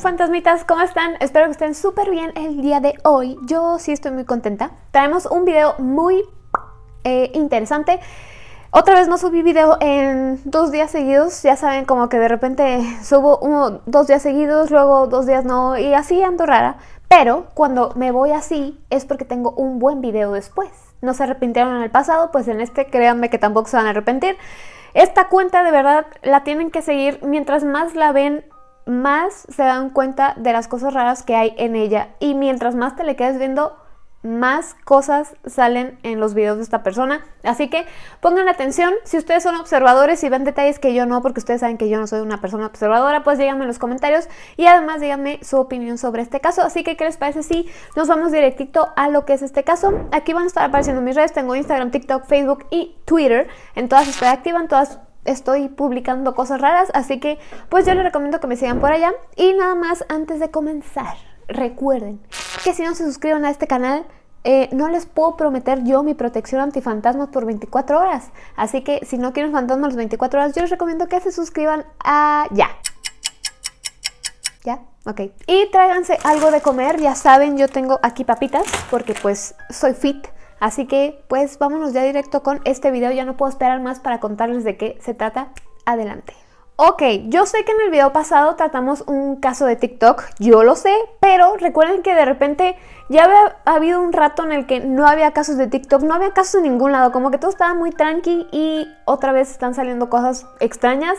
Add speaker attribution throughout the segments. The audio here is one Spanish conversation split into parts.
Speaker 1: fantasmitas, ¿cómo están? Espero que estén súper bien el día de hoy. Yo sí estoy muy contenta. Traemos un video muy eh, interesante. Otra vez no subí video en dos días seguidos. Ya saben, como que de repente subo uno, dos días seguidos, luego dos días no, y así ando rara. Pero cuando me voy así es porque tengo un buen video después. No se arrepintieron en el pasado, pues en este créanme que tampoco se van a arrepentir. Esta cuenta de verdad la tienen que seguir mientras más la ven más se dan cuenta de las cosas raras que hay en ella y mientras más te le quedes viendo más cosas salen en los videos de esta persona. Así que pongan atención, si ustedes son observadores y ven detalles que yo no, porque ustedes saben que yo no soy una persona observadora, pues díganme en los comentarios y además díganme su opinión sobre este caso. Así que, ¿qué les parece si nos vamos directito a lo que es este caso? Aquí van a estar apareciendo mis redes, tengo Instagram, TikTok, Facebook y Twitter. En todas estoy activa, en todas estoy publicando cosas raras, así que pues yo les recomiendo que me sigan por allá. Y nada más antes de comenzar, recuerden que si no se suscriben a este canal, eh, no les puedo prometer yo mi protección antifantasmas por 24 horas. Así que si no quieren fantasmas las 24 horas, yo les recomiendo que se suscriban a ya. ¿Ya? Ok. Y tráiganse algo de comer. Ya saben, yo tengo aquí papitas porque pues soy fit. Así que pues vámonos ya directo con este video, ya no puedo esperar más para contarles de qué se trata. Adelante. Ok, yo sé que en el video pasado tratamos un caso de TikTok, yo lo sé, pero recuerden que de repente ya había habido un rato en el que no había casos de TikTok, no había casos en ningún lado, como que todo estaba muy tranqui y otra vez están saliendo cosas extrañas.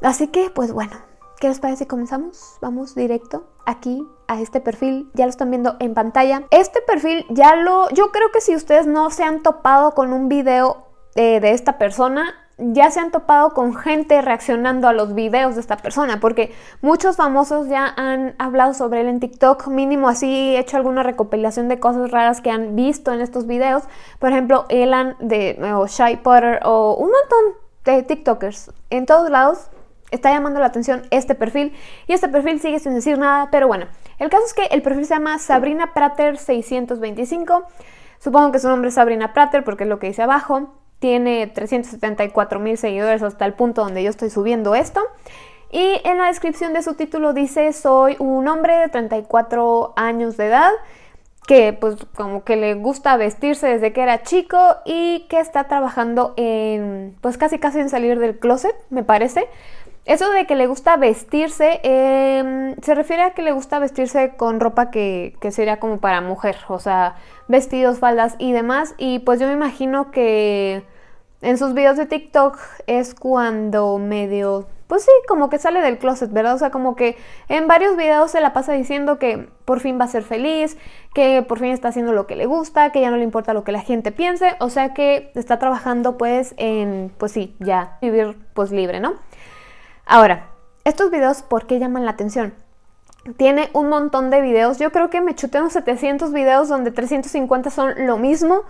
Speaker 1: Así que, pues bueno, ¿qué les parece si comenzamos? Vamos directo aquí a este perfil, ya lo están viendo en pantalla. Este perfil ya lo, yo creo que si ustedes no se han topado con un video eh, de esta persona, ya se han topado con gente reaccionando a los videos de esta persona, porque muchos famosos ya han hablado sobre él en TikTok, mínimo así hecho alguna recopilación de cosas raras que han visto en estos videos, por ejemplo, Elan de o Shy Potter o un montón de TikTokers en todos lados está llamando la atención este perfil y este perfil sigue sin decir nada, pero bueno, el caso es que el perfil se llama Sabrina Prater 625, supongo que su nombre es Sabrina Prater porque es lo que dice abajo, tiene 374 mil seguidores hasta el punto donde yo estoy subiendo esto. Y en la descripción de su título dice, soy un hombre de 34 años de edad, que pues como que le gusta vestirse desde que era chico y que está trabajando en, pues casi casi en salir del closet, me parece. Eso de que le gusta vestirse, em, se refiere a que le gusta vestirse con ropa que, que, sería como para mujer, o sea, vestidos, faldas y demás. Y pues yo me imagino que en sus videos de TikTok es cuando medio, pues sí, como que sale del closet, ¿verdad? O sea, como que en varios videos se la pasa diciendo que por fin va a ser feliz, que por fin está haciendo lo que le gusta, que ya no le importa lo que la gente piense, o sea que está trabajando pues en, pues sí, ya vivir pues libre, ¿no? Ahora, estos videos, ¿por qué llaman la atención? Tiene un montón de videos, yo creo que me chuté unos 700 videos donde 350 son lo mismo,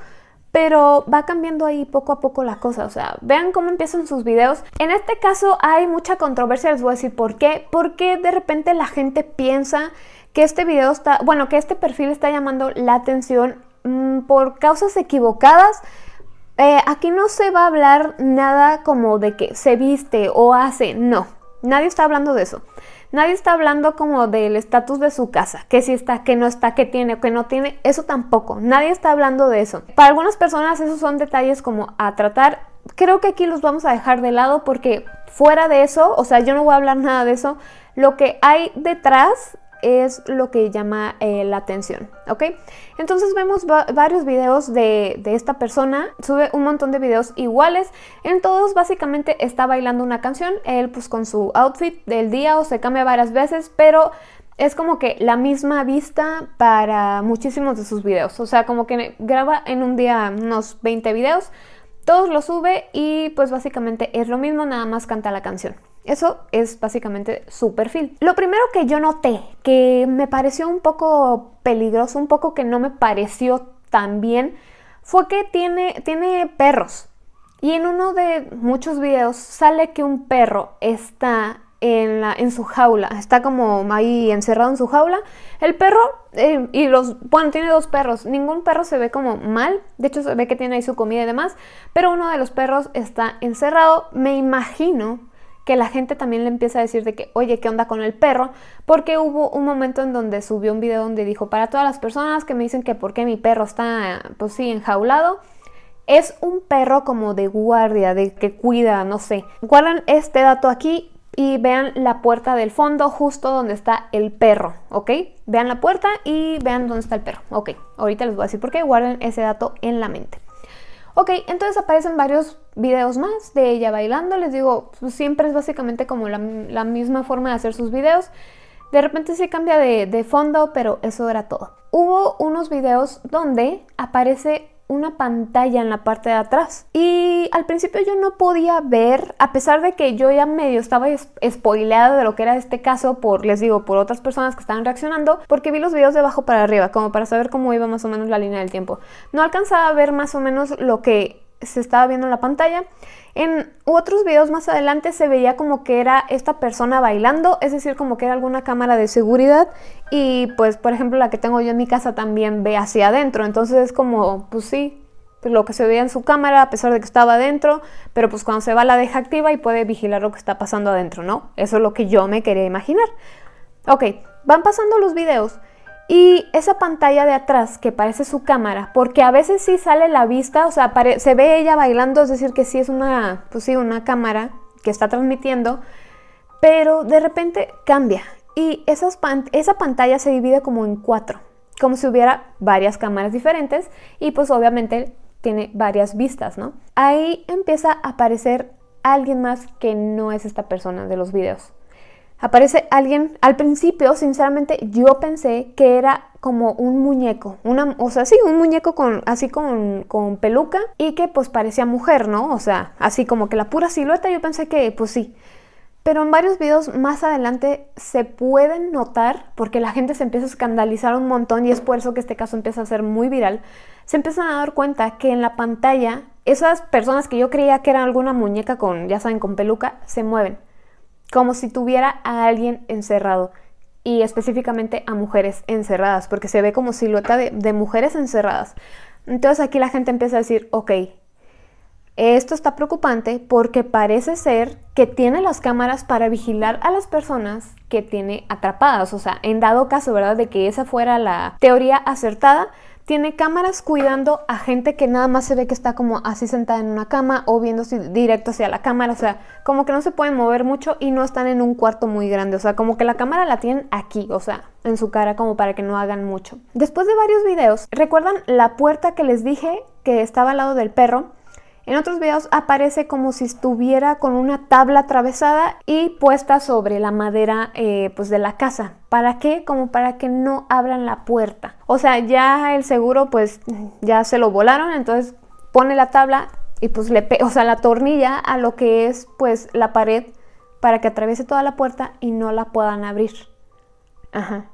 Speaker 1: pero va cambiando ahí poco a poco la cosa, o sea, vean cómo empiezan sus videos. En este caso hay mucha controversia, les voy a decir por qué, porque de repente la gente piensa que este video está, bueno, que este perfil está llamando la atención mmm, por causas equivocadas, eh, aquí no se va a hablar nada como de que se viste o hace, no. Nadie está hablando de eso. Nadie está hablando como del estatus de su casa, que si está, que no está, que tiene o que no tiene, eso tampoco. Nadie está hablando de eso. Para algunas personas esos son detalles como a tratar. Creo que aquí los vamos a dejar de lado porque fuera de eso, o sea, yo no voy a hablar nada de eso. Lo que hay detrás es lo que llama eh, la atención, ¿ok? Entonces vemos varios videos de, de, esta persona, sube un montón de videos iguales, en todos básicamente está bailando una canción, él pues con su outfit del día o se cambia varias veces, pero es como que la misma vista para muchísimos de sus videos, o sea, como que graba en un día unos 20 videos, todos los sube y pues básicamente es lo mismo, nada más canta la canción. Eso es básicamente su perfil. Lo primero que yo noté, que me pareció un poco peligroso, un poco que no me pareció tan bien, fue que tiene, tiene perros. Y en uno de muchos videos sale que un perro está en, su jaula, está como ahí encerrado en su jaula. El perro, eh, y los, bueno, tiene dos perros, ningún perro se ve como mal, de hecho se ve que tiene ahí su comida y demás, pero uno de los perros está encerrado, me imagino que la gente también le empieza a decir de que, oye, ¿qué onda con el perro? Porque hubo un momento en donde subió un video donde dijo, para todas las personas que me dicen que por qué mi perro está, pues sí, enjaulado, es un perro como de guardia, de que cuida, no sé. Guardan este dato aquí y vean la puerta del fondo justo donde está el perro, ¿ok? Vean la puerta y vean dónde está el perro, ¿ok? Ahorita les voy a decir por qué, guarden ese dato en la mente. Ok, entonces aparecen varios videos más de ella bailando, les digo, pues, siempre es básicamente como la, misma forma de hacer sus videos. De repente sí cambia de, de fondo, pero eso era todo. Hubo unos videos donde aparece una pantalla en la parte de atrás. Y al principio yo no podía ver, a pesar de que yo ya medio estaba spoileada de lo que era este caso por, les digo, por otras personas que estaban reaccionando, porque vi los videos de abajo para arriba, como para saber cómo iba más o menos la línea del tiempo. No alcanzaba a ver más o menos lo que se estaba viendo en la pantalla. En otros videos más adelante se veía como que era esta persona bailando, es decir, como que era alguna cámara de seguridad y pues por ejemplo la que tengo yo en mi casa también ve hacia adentro, entonces es como, pues sí, pues, lo que se veía en su cámara a pesar de que estaba adentro, pero pues cuando se va la deja activa y puede vigilar lo que está pasando adentro, ¿no? Eso es lo que yo me quería imaginar. Ok, van pasando los videos y esa pantalla de atrás que parece su cámara, porque a veces sí sale la vista, o sea, se ve ella bailando, es decir, que sí es una, pues sí, una cámara que está transmitiendo, pero de repente cambia y esas esa pantalla se divide como en cuatro, como si hubiera varias cámaras diferentes y pues obviamente tiene varias vistas, ¿no? Ahí empieza a aparecer alguien más que no es esta persona de los videos aparece alguien, al principio, sinceramente, yo pensé que era como un muñeco, una, o sea, sí, un muñeco con, así con, con peluca y que pues parecía mujer, ¿no? O sea, así como que la pura silueta, yo pensé que pues sí. Pero en varios videos más adelante se pueden notar, porque la gente se empieza a escandalizar un montón y es por eso que este caso empieza a ser muy viral, se empiezan a dar cuenta que en la pantalla esas personas que yo creía que eran alguna muñeca con, ya saben, con peluca, se mueven como si tuviera a alguien encerrado y específicamente a mujeres encerradas, porque se ve como silueta de, mujeres encerradas. Entonces aquí la gente empieza a decir, ok, esto está preocupante porque parece ser que tiene las cámaras para vigilar a las personas que tiene atrapadas. O sea, en dado caso, ¿verdad? De que esa fuera la teoría acertada, tiene cámaras cuidando a gente que nada más se ve que está como así sentada en una cama o viendo directo hacia la cámara, o sea, como que no se pueden mover mucho y no están en un cuarto muy grande, o sea, como que la cámara la tienen aquí, o sea, en su cara como para que no hagan mucho. Después de varios videos, ¿recuerdan la puerta que les dije que estaba al lado del perro? En otros videos aparece como si estuviera con una tabla atravesada y puesta sobre la madera eh, pues de la casa. ¿Para qué? Como para que no abran la puerta. O sea, ya el seguro pues ya se lo volaron, entonces pone la tabla y pues le o sea, la tornilla a lo que es pues la pared para que atraviese toda la puerta y no la puedan abrir. Ajá.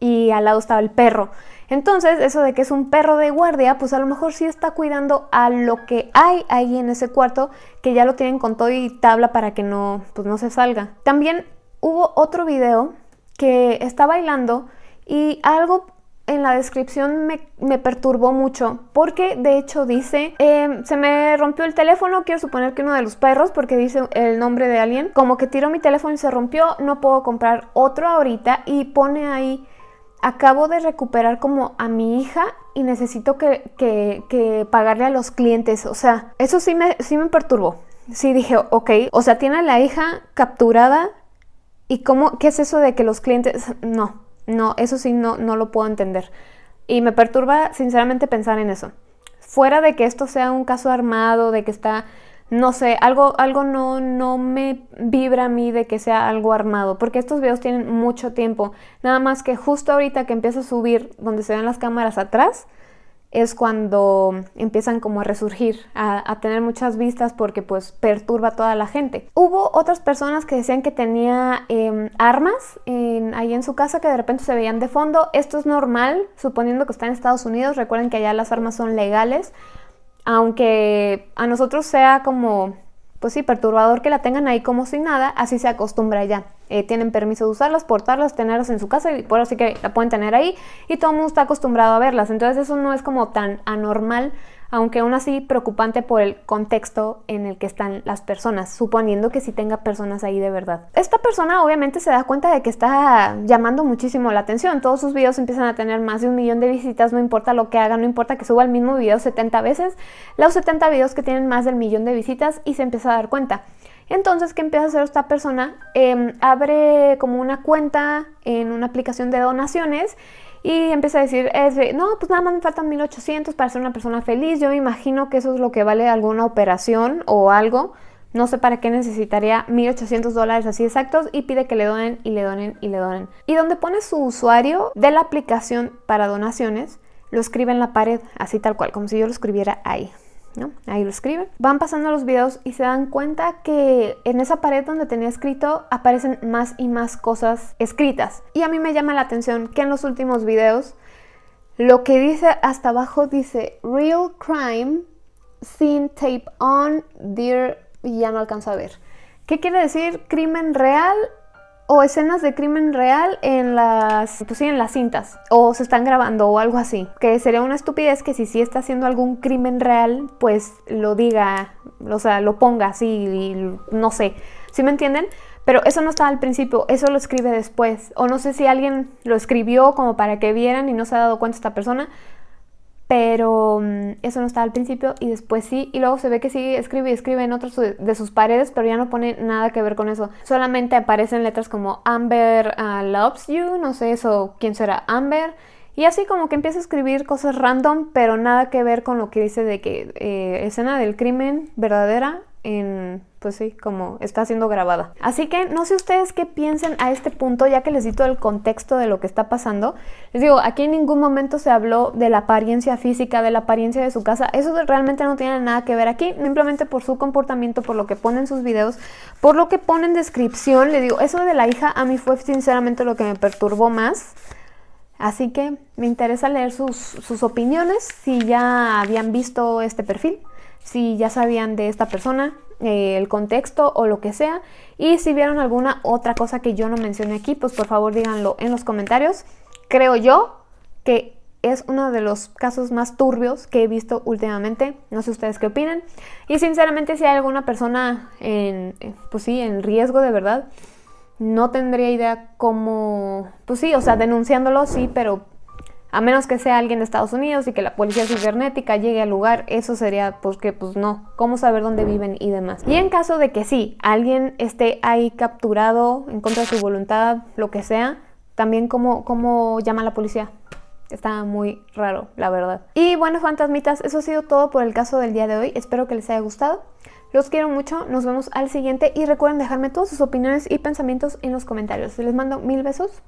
Speaker 1: Y al lado estaba el perro. Entonces, eso de que es un perro de guardia, pues a lo mejor sí está cuidando a lo que hay ahí en ese cuarto, que ya lo tienen con todo y tabla para que no, pues no se salga. También hubo otro video que está bailando y algo en la descripción me, perturbó mucho porque de hecho dice em, se me rompió el teléfono, quiero suponer que uno de los perros porque dice el nombre de alguien, como que tiró mi teléfono y se rompió, no puedo comprar otro ahorita y pone ahí acabo de recuperar como a mi hija y necesito que, pagarle a los clientes. O sea, eso sí me, sí me perturbó. Sí dije, ok, o sea, tiene a la hija capturada y cómo, ¿qué es eso de que los clientes... No, no, eso sí no, no lo puedo entender. Y me perturba sinceramente pensar en eso. Fuera de que esto sea un caso armado, de que está no sé, algo, algo no, no me vibra a mí de que sea algo armado, porque estos videos tienen mucho tiempo. Nada más que justo ahorita que empieza a subir donde se ven las cámaras atrás, es cuando empiezan como a resurgir, a, tener muchas vistas porque pues perturba a toda la gente. Hubo otras personas que decían que tenía em, armas ahí en su casa que de repente se veían de fondo. Esto es normal, suponiendo que está en Estados Unidos. Recuerden que allá las armas son legales aunque a nosotros sea como, pues sí, perturbador que la tengan ahí como sin nada, así se acostumbra ya. Eh, tienen permiso de usarlas, portarlas, tenerlas en su casa y por así que la pueden tener ahí y todo el mundo está acostumbrado a verlas. Entonces eso no es como tan anormal aunque aún así preocupante por el contexto en el que están las personas, suponiendo que sí tenga personas ahí de verdad. Esta persona obviamente se da cuenta de que está llamando muchísimo la atención, todos sus videos empiezan a tener más de un millón de visitas, no importa lo que haga, no importa que suba el mismo video 70 veces, los 70 videos que tienen más del millón de visitas y se empieza a dar cuenta. Entonces, ¿qué empieza a hacer esta persona? Em, abre como una cuenta en una aplicación de donaciones y empieza a decir, no, pues nada más me faltan 1800 para ser una persona feliz, yo me imagino que eso es lo que vale alguna operación o algo, no sé para qué necesitaría 1800 dólares así exactos y pide que le donen y le donen y le donen. Y donde pone su usuario de la aplicación para donaciones, lo escribe en la pared, así tal cual, como si yo lo escribiera ahí. Ahí lo escriben. Van pasando los videos y se dan cuenta que en esa pared donde tenía escrito aparecen más y más cosas escritas. Y a mí me llama la atención que en los últimos videos lo que dice hasta abajo dice Real Crime, Scene Tape On, Dear... y ya no alcanzo a ver. ¿Qué quiere decir? Crimen real o escenas de crimen real en las, pues sí, en las cintas, o se están grabando o algo así, que sería una estupidez que si sí está haciendo algún crimen real, pues lo diga, o sea, lo ponga así, y no sé, ¿sí me entienden? Pero eso no estaba al principio, eso lo escribe después, o no sé si alguien lo escribió como para que vieran y no se ha dado cuenta esta persona, pero mm, eso no estaba al principio y después sí, y luego se ve que sí escribe y escribe en otras de sus paredes, pero ya no pone nada que ver con eso. Solamente aparecen letras como Amber uh, loves you, no sé eso, quién será Amber, y así como que empieza a escribir cosas random, pero nada que ver con lo que dice de que eh, escena del crimen verdadera en, pues sí, como está siendo grabada. Así que no sé ustedes qué piensen a este punto, ya que les di todo el contexto de lo que está pasando. Les digo, aquí en ningún momento se habló de la apariencia física, de la apariencia de su casa. Eso realmente no tiene nada que ver aquí, simplemente por su comportamiento, por lo que pone en sus videos, por lo que pone en descripción. Les digo, eso de la hija a mí fue sinceramente lo que me perturbó más. Así que me interesa leer sus opiniones, si ya habían visto este perfil si ya sabían de esta persona, eh, el contexto o lo que sea. Y si vieron alguna otra cosa que yo no mencioné aquí, pues por favor díganlo en los comentarios. Creo yo que es uno de los casos más turbios que he visto últimamente. No sé ustedes qué opinan. Y sinceramente si hay alguna persona en, pues sí, en riesgo de verdad, no tendría idea cómo, pues sí, o sea, denunciándolo sí, pero a menos que sea alguien de Estados Unidos y que la policía cibernética llegue al lugar, eso sería pues que pues no, cómo saber dónde viven y demás. Y en caso de que sí, alguien esté ahí capturado en contra de su voluntad, lo que sea, también cómo, cómo llama a la policía. Está muy raro, la verdad. Y bueno, fantasmitas, eso ha sido todo por el caso del día de hoy. Espero que les haya gustado. Los quiero mucho, nos vemos al siguiente y recuerden dejarme todas sus opiniones y pensamientos en los comentarios. Les mando mil besos.